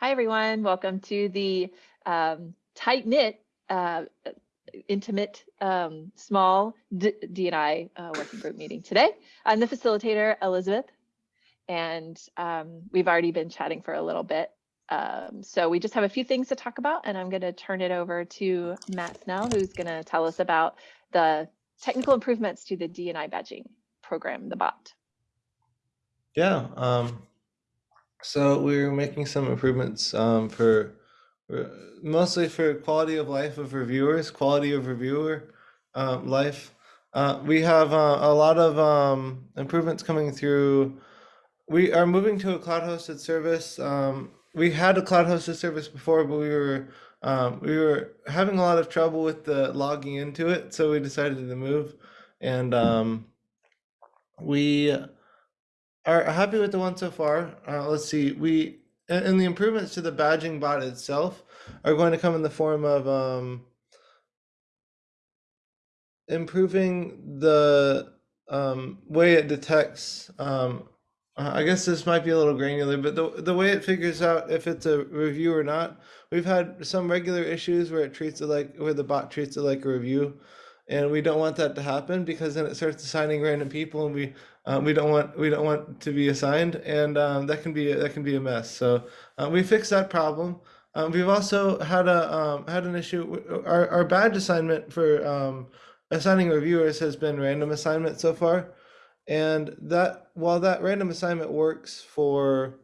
Hi, everyone. Welcome to the um, tight knit, uh, intimate, um, small D- DNI uh, working group meeting today. I'm the facilitator, Elizabeth, and um, we've already been chatting for a little bit. Um, so we just have a few things to talk about, and I'm going to turn it over to Matt Snell, who's going to tell us about the technical improvements to the DNI badging program, the bot. Yeah, um, so we're making some improvements um, for, for mostly for quality of life of reviewers, quality of reviewer um, life. Uh, we have uh, a lot of um, improvements coming through. We are moving to a cloud hosted service. Um, we had a cloud hosted service before, but we were um, we were having a lot of trouble with the logging into it, so we decided to move. And um, we are happy with the one so far. Uh, let's see, we and, the improvements to the badging bot itself are going to come in the form of um, improving the um, way it detects. Um, I guess this might be a little granular, but the the way it figures out if it's a review or not. We've had some regular issues where it treats it like where the bot treats it like a review, and we don't want that to happen because then it starts assigning random people, and we um, we don't want we don't want to be assigned, and um, that can be that can be a mess. So uh, we fixed that problem. Um, we've also had a um, had an issue. Our our badge assignment for um, assigning reviewers has been random assignment so far, and that while that random assignment works for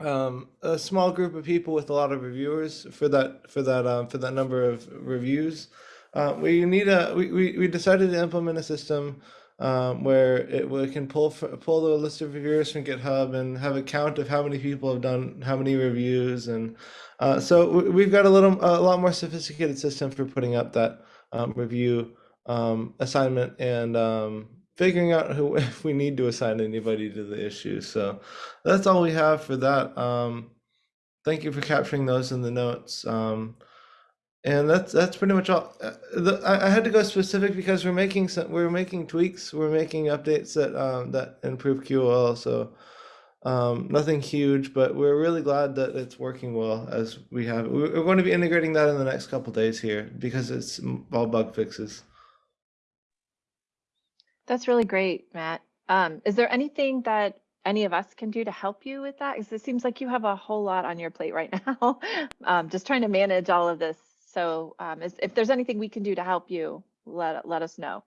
um, a small group of people with a lot of reviewers for that for that um, for that number of reviews. Uh, we need a we, we, we decided to implement a system um, where it we can pull pull the list of reviewers from GitHub and have a count of how many people have done how many reviews and uh, so we've got a little a lot more sophisticated system for putting up that um, review um, assignment and um, figuring out who if we need to assign anybody to the issue. So that's all we have for that. Um, thank you for capturing those in the notes. And that's that's pretty much all. Uh, the, I, I had to go specific because we're making some we're making tweaks. We're making updates that um, that improve QOL. So um, nothing huge, but we're really glad that it's working well as we have. We're going to be integrating that in the next couple days here because it's all bug fixes. That's really great, Matt. Um, is there anything that any of us can do to help you with that? Because it seems like you have a whole lot on your plate right now. um, just trying to manage all of this. So um, is, if there's anything we can do to help you, let let us know.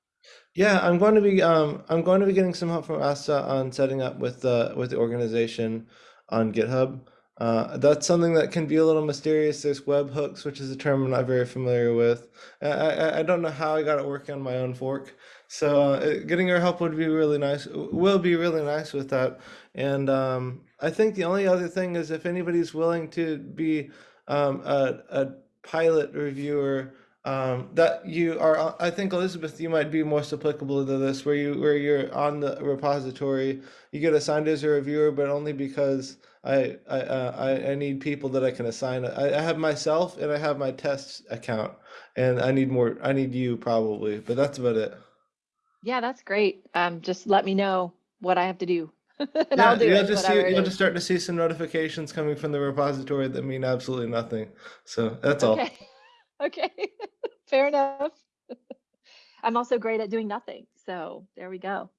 Yeah, I'm going to be um, I'm going to be getting some help from Asta on setting up with the with the organization on GitHub. Uh, that's something that can be a little mysterious. There's webhooks, which is a term I'm not very familiar with. I, I, I don't know how I got it working on my own fork. So uh, getting your help would be really nice. Will be really nice with that. And um, I think the only other thing is if anybody's willing to be um, a, a pilot reviewer um, that you are i think elizabeth you might be most applicable to this where you where you're on the repository. You get assigned as a reviewer but only because i i uh, I, I need people that i can assign. I, I have myself and i have my test account and i need more i need you probably but that's about it. Yeah, that's great. Um, just let me know what I have to do and yeah I'll do you'll it, just see you'll just start to see some notifications coming from the repository that mean absolutely nothing so that's all Okay. Okay. Fair enough. I'm also great at doing nothing. So there we go.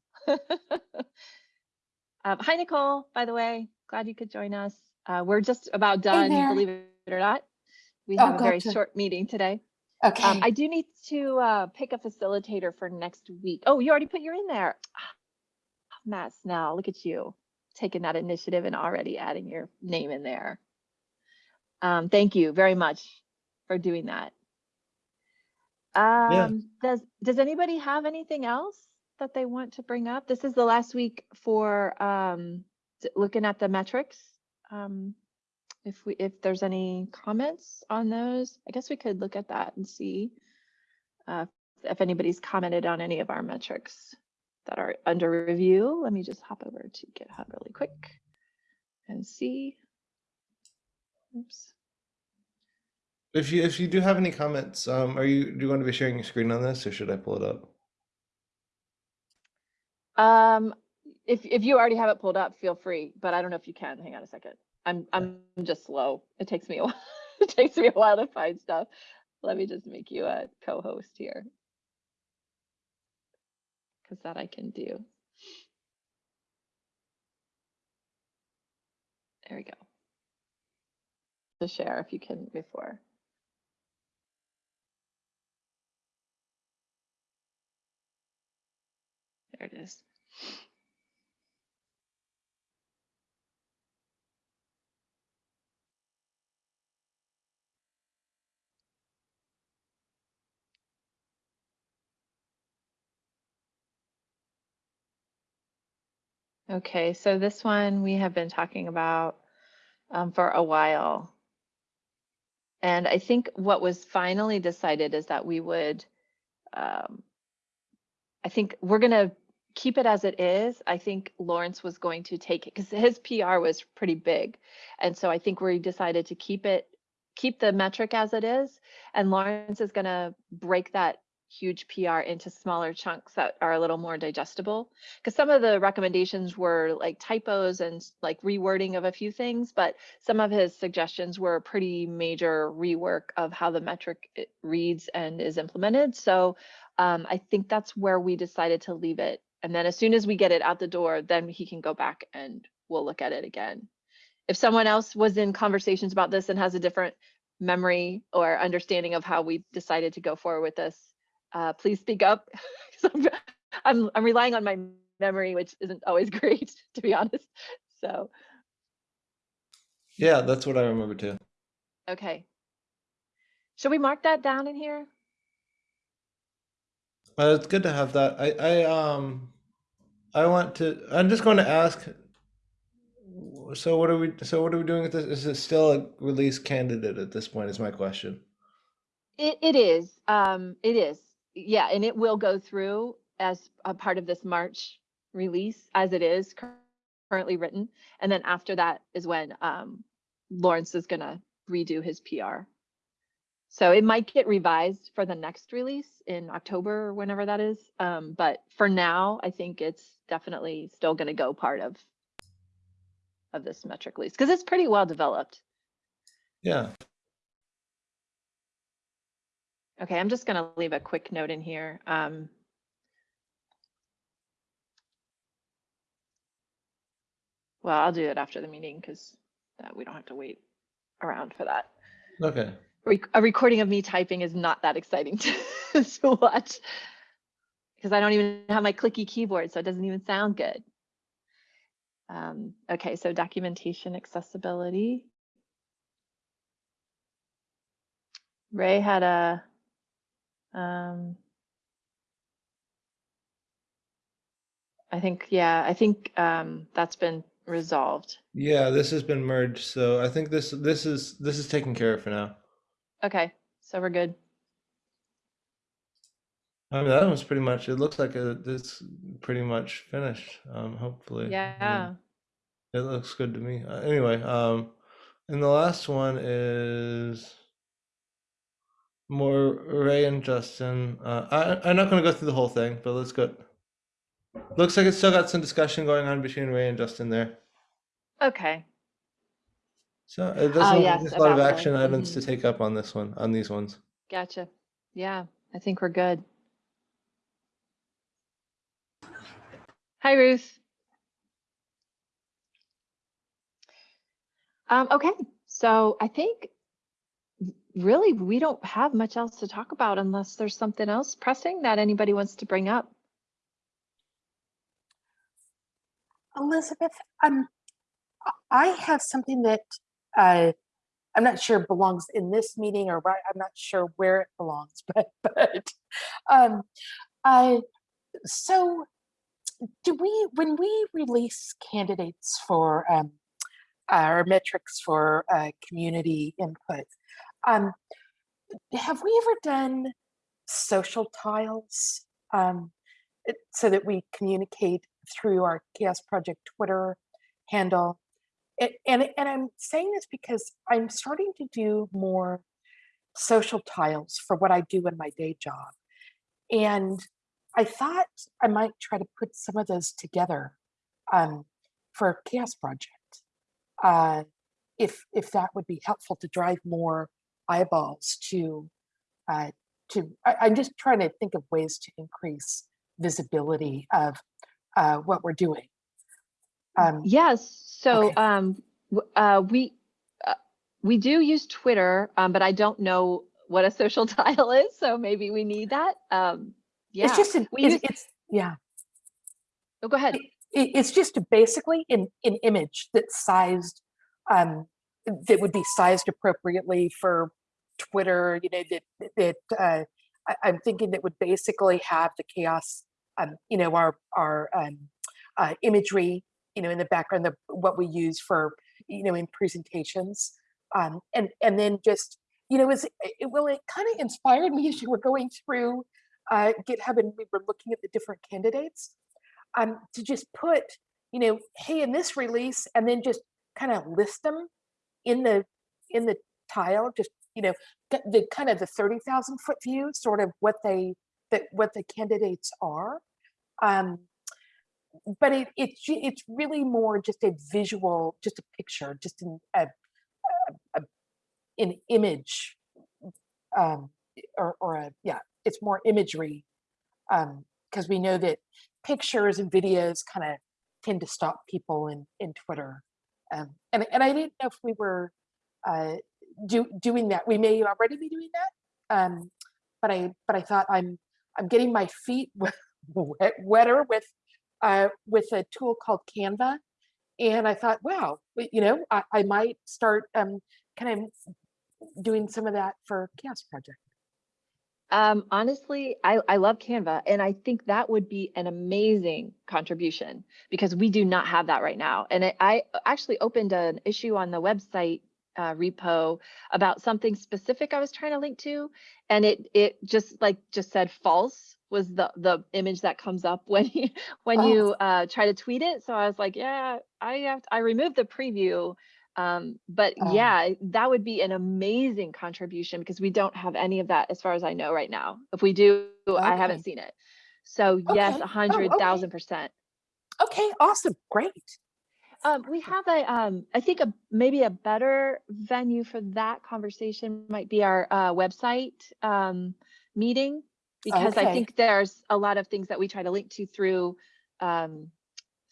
um, hi, Nicole, by the way. Glad you could join us. Uh, we're just about done, there. believe it or not. We Oh, have a very gotcha. short meeting today. Um, Okay. I do need to uh, pick a facilitator for next week. Oh, you already put your in there. Matt Snell, look at you taking that initiative and already adding your name in there. Um, thank you very much for doing that. yeah Um, does does anybody have anything else that they want to bring up? This is the last week for um, looking at the metrics. Um, if we if there's any comments on those, I guess we could look at that and see uh, if anybody's commented on any of our metrics that are under review. Let me just hop over to GitHub really quick and see. Oops. If you if you do have any comments, um, are you do you want to be sharing your screen on this, or should I pull it up? Um, if, if you already have it pulled up, feel free, but I don't know if you can. Hang on a second. I'm, I'm just slow. It takes me a while. It takes me a while to find stuff. Let me just make you a co-host here. Cause that I can do. There we go. To share if you can before. There it is. Okay, so this one we have been talking about um, for a while. And I think what was finally decided is that we would, um, I think we're gonna keep it as it is. I think Lawrence was going to take it because his PR was pretty big. And so I think we decided to keep it, keep the metric as it is. And Lawrence is gonna break that huge PR into smaller chunks that are a little more digestible. Because some of the recommendations were like typos and like rewording of a few things, but some of his suggestions were a pretty major rework of how the metric reads and is implemented. So um, I think that's where we decided to leave it. And then as soon as we get it out the door, then he can go back and we'll look at it again. If someone else was in conversations about this and has a different memory or understanding of how we decided to go forward with this, uh, please speak up. I'm, I'm I'm relying on my memory, which isn't always great, to be honest. So, Yeah, that's what I remember too. okay. Should we mark that down in here? Uh, it's good to have that. I, I, um, I want to. I'm just going to ask. So what are we? So what are we doing with this? Is it still a release candidate at this point? Is my question. It, it is, um, it is, yeah, and it will go through as a part of this March release as it is currently written. And then after that is when, um, Lawrence is gonna redo his PR. So it might get revised for the next release in October or whenever that is. Um, but for now, I think it's definitely still gonna go part of of this metric release, because it's pretty well developed. Yeah. Okay, I'm just gonna leave a quick note in here. Um, well, I'll do it after the meeting because we don't have to wait around for that. Okay. A recording of me typing is not that exciting to, to watch because I don't even have my clicky keyboard, so it doesn't even sound good. Um, okay, so documentation accessibility. Ray had a um, I think, yeah, I think um, that's been resolved. Yeah, this has been merged, so I think this this is this is taken care of for now. Okay, so we're good. I mean, that was pretty much. It looks like a, it's pretty much finished. Um, hopefully. I mean, Yeah. It looks good to me. Uh, anyway, um, and the last one is more Ray and Justin. Uh, I I'm not going to go through the whole thing, but let's go. Looks like it's still got some discussion going on between Ray and Justin there. Okay. So uh, there's, Oh, a- yes, there's a lot of action items to mhm. take up on this one, on these ones. Gotcha. Yeah, I think we're good. Hi, Ruth. Um, okay, so I think really we don't have much else to talk about unless there's something else pressing that anybody wants to bring up. Elizabeth, um, I have something that uh, I'm not sure belongs in this meeting or. I'm not sure where it belongs, but but um, I so do we when we release candidates for um, our metrics for uh, community input, um, have we ever done social tiles um, so that we communicate through our CHAOSS Project Twitter handle? It, and and I'm saying this because I'm starting to do more social tiles for what I do in my day job, and I thought I might try to put some of those together um, for CHAOSS Project. Uh, if if that would be helpful to drive more eyeballs to uh, to I, I'm just trying to think of ways to increase visibility of uh, what we're doing. Um, Yes, so Okay. um, uh, we uh, we do use Twitter, um, but I don't know what a social tile is, so maybe we need that. Um, yeah, It's just an, we it's, use- it's yeah. oh, go ahead. it, it's just basically an, an image that's sized um that would be sized appropriately for twitter you know that that uh I, i'm thinking that would basically have the CHAOSS um you know our our um uh, imagery you know in the background the what we use for you know in presentations. Um and and then just you know is it well it kind of inspired me as you were going through uh github and we were looking at the different candidates um, to just put, you know, hey, in this release, and then just kind of list them in the in the tile, just you know, the, kind of the thirty thousand foot view, sort of what they that what the candidates are. Um, but it it's it's really more just a visual, just a picture, just an a, a, a- an image, um, or or a yeah, it's more imagery, um, because we know that pictures and videos kind of tend to stop people in in Twitter. Um, and and I didn't know if we were uh, do, doing that. We may already be doing that. Um, but I but I thought I'm I'm getting my feet wet, wet, wetter with uh, with a tool called Canva, and I thought, wow, you know, I, I might start um, kind of doing some of that for CHAOSS Project. Um, honestly, I, I love Canva and I think that would be an amazing contribution because we do not have that right now. And I, I actually opened an issue on the website uh, repo about something specific I was trying to link to, and it it just like just said false was the the image that comes up when you when Oh. you uh, try to tweet it. So I was like, yeah, I have I removed the preview. Um, but Oh. yeah, that would be an amazing contribution because we don't have any of that as far as I know right now. If we do, I haven't seen it. So yes, Okay. a Oh, hundred okay. percent. Okay, awesome, great. Um, we have a, um, I think a, maybe a better venue for that conversation might be our, uh, website, um, meeting. Because I think there's a lot of things that we try to link to through, um,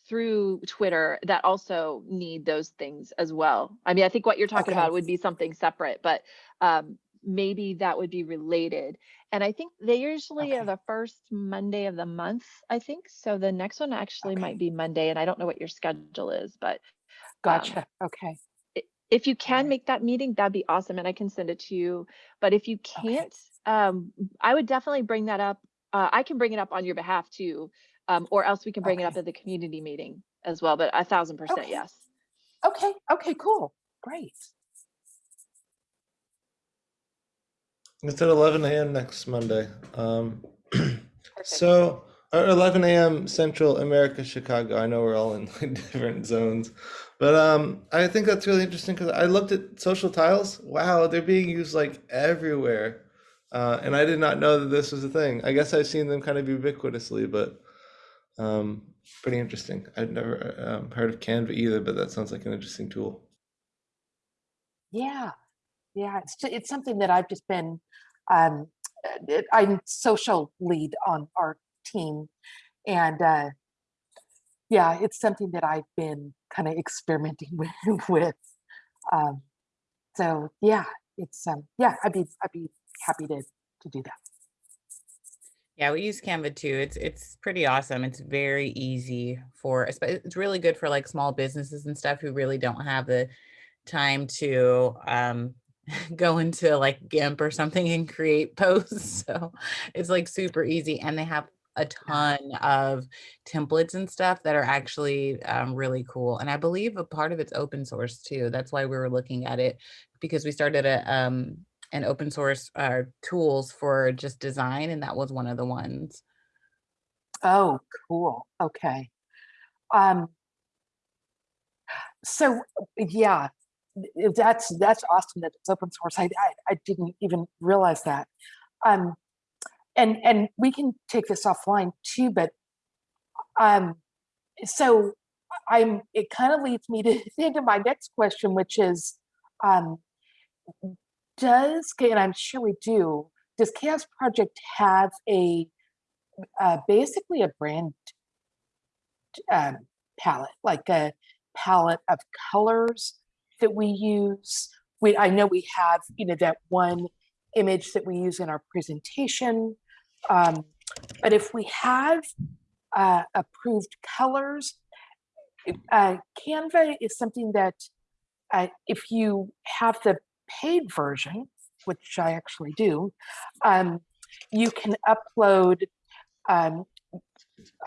through Twitter that also need those things as well. I mean, I think what you're talking Okay. about would be something separate, but, um, maybe that would be related. And I think they usually are the first Monday of the month, I think. So the next one actually Okay. might be Monday and I don't know what your schedule is, but um, Gotcha, okay. if you can make that meeting, that'd be awesome and I can send it to you. But if you can't, um, I would definitely bring that up. Uh, I can bring it up on your behalf too. Um, or else we can bring it up at the community meeting as well, but a thousand percent Okay. yes. Okay, okay, cool, great. It's at 11 a.m. next Monday. Um, so, or 11 a.m. Central America, Chicago. I know we're all in like, different zones, but um, I think that's really interesting because I looked at social tiles. Wow, they're being used like everywhere, uh, and I did not know that this was a thing. I guess I've seen them kind of ubiquitously, but um, pretty interesting. I've never um, heard of Canva either, but that sounds like an interesting tool. Yeah, yeah, it's, it's something that I've just been, um, I'm social lead on our team. And, uh, yeah, it's something that I've been kind of experimenting with, with. Um, so yeah, it's, um, yeah, I'd be, I'd be happy to, to do that. Yeah, we use Canva too. It's it's pretty awesome. It's very easy for it's really good for like small businesses and stuff who really don't have the time to um go into like GIMP or something and create posts. So it's like super easy and they have a ton of templates and stuff that are actually um, really cool. And I believe a part of it's open source too. That's why we were looking at it because we started a um an open source uh, tools for just design, and that was one of the ones. Oh, cool. Okay. Um, so yeah, that's that's awesome that it's open source. I, I I didn't even realize that. Um, and and we can take this offline too, but um, so I'm, it kind of leads me to into my next question, which is, um, does, and I'm sure we do, does CHAOSS Project have a, uh, basically a brand um, palette, like a palette of colors that we use? We, I know we have, you know, that one image that we use in our presentation. Um, but if we have uh, approved colors, uh, Canva is something that uh, if you have the paid version, which I actually do, um, you can upload um,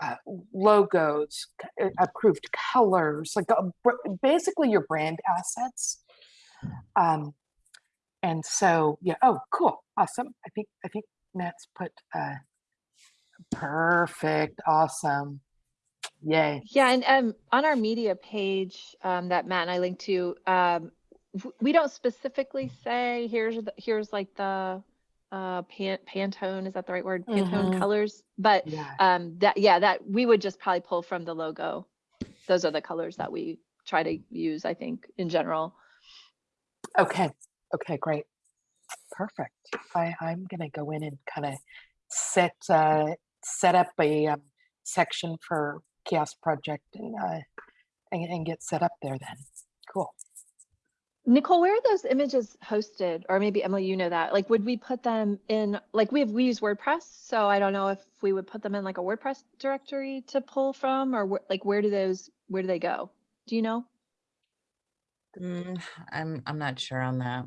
uh, logos, uh, approved colors, like uh, basically your brand assets. Um, and so, yeah, oh, cool, awesome. I think I think Matt's put uh, perfect, awesome, yay. Yeah, and um, on our media page um, that Matt and I linked to, um, we don't specifically say here's the, here's like the uh, pan, Pantone is that the right word? Pantone Mhm. colors, but Yeah. um, that yeah, that we would just probably pull from the logo. Those are the colors that we try to use. I think in general. Okay, okay, great. Perfect. I, I'm gonna go in and kind of set, uh, set up a um, section for CHAOSS Project and, uh, and, and get set up there then. Cool. Nicole, where are those images hosted? Or maybe Emily, you know that. Like, would we put them in, like, we have, we use WordPress, so I don't know if we would put them in like a WordPress directory to pull from, or wh- like, where do those, where do they go? Do you know? Mm, I'm, I'm not sure on that.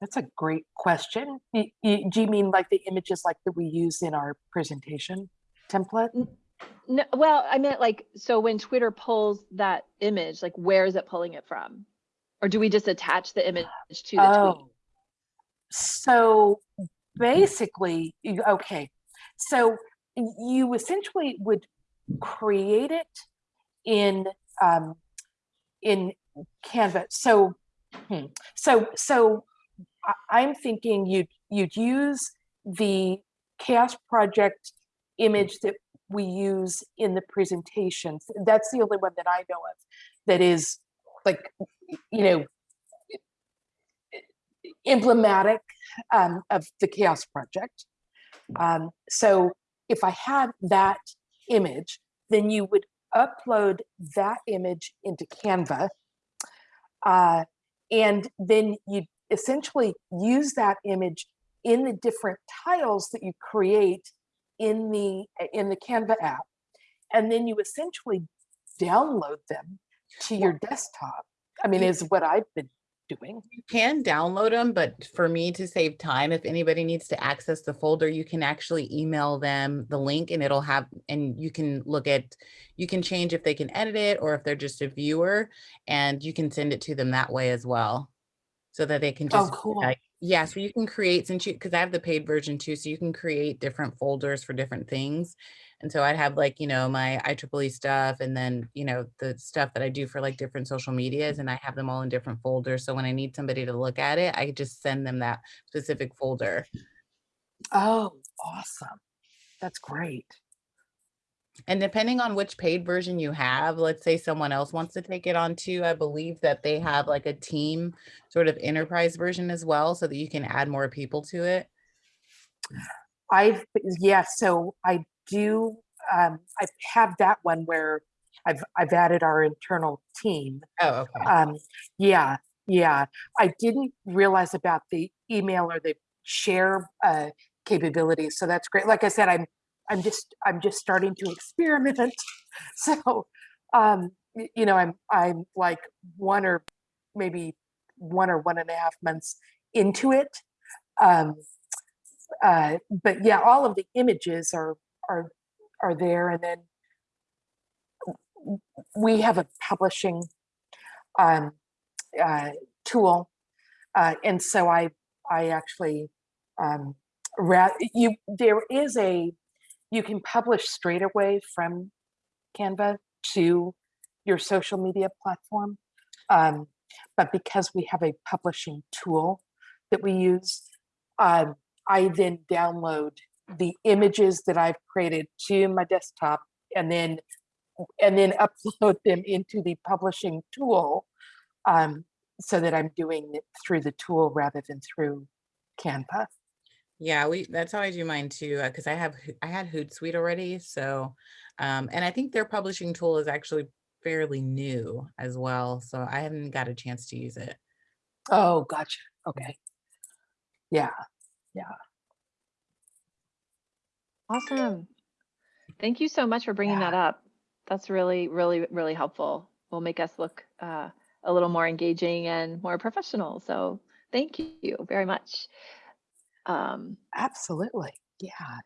That's a great question. Y- y- Do you mean like the images like that we use in our presentation template? No, well, I meant like, so when Twitter pulls that image, like, where is it pulling it from? Or do we just attach the image to the tweet? Oh, so basically, okay, so you essentially would create it in um, in Canva. So, hmm, so so I'm thinking you'd you'd use the CHAOSS Project image that we use in the presentations. That's the only one that I know of that is like you know emblematic um, of the CHAOSS Project. Um, so if I had that image, then you would upload that image into Canva. Uh, and then you essentially use that image in the different tiles that you create in the in the Canva app. And then you essentially download them to your desktop. I mean, is what I've been doing. You can download them, but for me to save time, if anybody needs to access the folder, you can actually email them the link and it'll have, and you can look at, you can change if they can edit it or if they're just a viewer and you can send it to them that way as well. So that they can just, Oh, just, cool. uh, yeah, so you can create, since you, because I have the paid version too, so you can create different folders for different things. And so I'd have like, you know, my IEEE stuff and then, you know, the stuff that I do for like different social medias and I have them all in different folders. So when I need somebody to look at it, I just send them that specific folder. Oh, awesome. That's great. And depending on which paid version you have, let's say someone else wants to take it on too, I believe that they have like a team sort of enterprise version as well, so that you can add more people to it. I've, yeah, so I do, um, I have that one where I've, I've added our internal team. Oh, okay. Um, yeah, yeah. I didn't realize about the email or the share, uh, capabilities. So that's great. Like I said, I'm, I'm just, I'm just starting to experiment. So, um, you know, I'm, I'm like one or maybe one or one and a half months into it. Um, uh, but yeah, all of the images are, are, are there. And then we have a publishing, um, uh, tool. Uh, and so I, I actually, um, you, there is a, you can publish straight away from Canva to your social media platform. Um, but because we have a publishing tool that we use, um, I then download the images that I've created to my desktop and then and then upload them into the publishing tool um, so that I'm doing it through the tool rather than through Canva. Yeah, we, that's how I do mine too, uh, cause I have, I had Hootsuite already, so, um, and I think their publishing tool is actually fairly new as well, so I haven't got a chance to use it. Oh, gotcha. Okay. Yeah. Yeah. Awesome. Thank you so much for bringing that up. That's really, really, really helpful. Will make us look uh, a little more engaging and more professional. So thank you very much. Um, Absolutely. Yeah.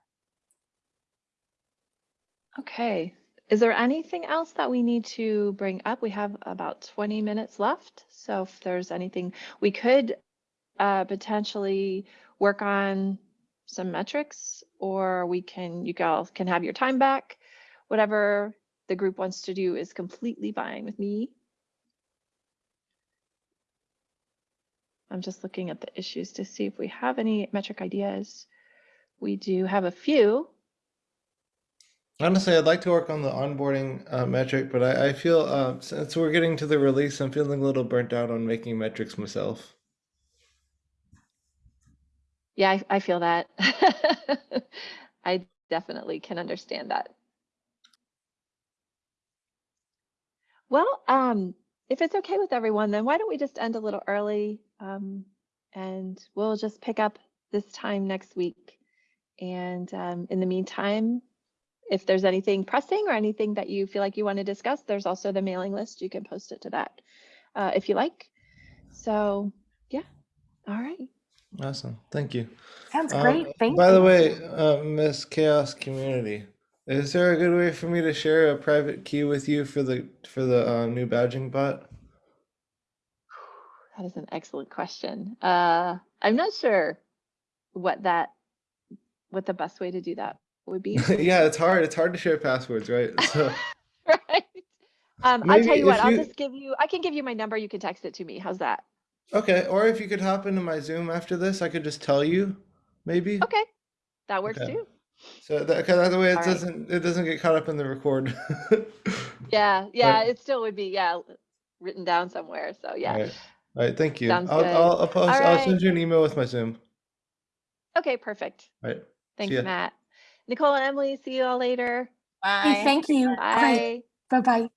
okay. Is there anything else that we need to bring up? We have about 20 minutes left. So if there's anything, we could uh, potentially work on some metrics or we can, you guys can have your time back. Whatever the group wants to do is completely fine with me. I'm just looking at the issues to see if we have any metric ideas. We do have a few. Honestly, I'd like to work on the onboarding uh, metric, but I, I feel uh, since we're getting to the release, I'm feeling a little burnt out on making metrics myself. Yeah, I, I feel that. I definitely can understand that. Well, um, if it's okay with everyone, then why don't we just end a little early? Um, and we'll just pick up this time next week. And um, in the meantime, if there's anything pressing or anything that you feel like you want to discuss, there's also the mailing list. You can post it to that uh, if you like. So, yeah. All right. Awesome, thank you. Sounds Um, great. Thank you. by you. the way, uh, Miss CHAOSS Community, is there a good way for me to share a private key with you for the for the uh, new badging bot? That is an excellent question. Uh, I'm not sure what that, what the best way to do that would be. yeah, it's hard. It's hard to share passwords, right? So right. Um, I'll tell you what, if I'll just give you, I can give you my number. You can text it to me. How's that? okay, or if you could hop into my Zoom after this, I could just tell you, maybe. Okay. That works Okay. too. So that, cause that way it All right. doesn't it doesn't get caught up in the record. Yeah. Yeah. Right. It still would be, yeah, written down somewhere. So yeah. All right. All right. Thank you. Sounds I'll, good. I'll, I'll post. I'll right. send you an email with my Zoom. Okay. Perfect. All right. Thanks, ya. Matt. Nicole and Emily, see you all later. Bye. Hey, thank you. Bye. Bye. Bye bye.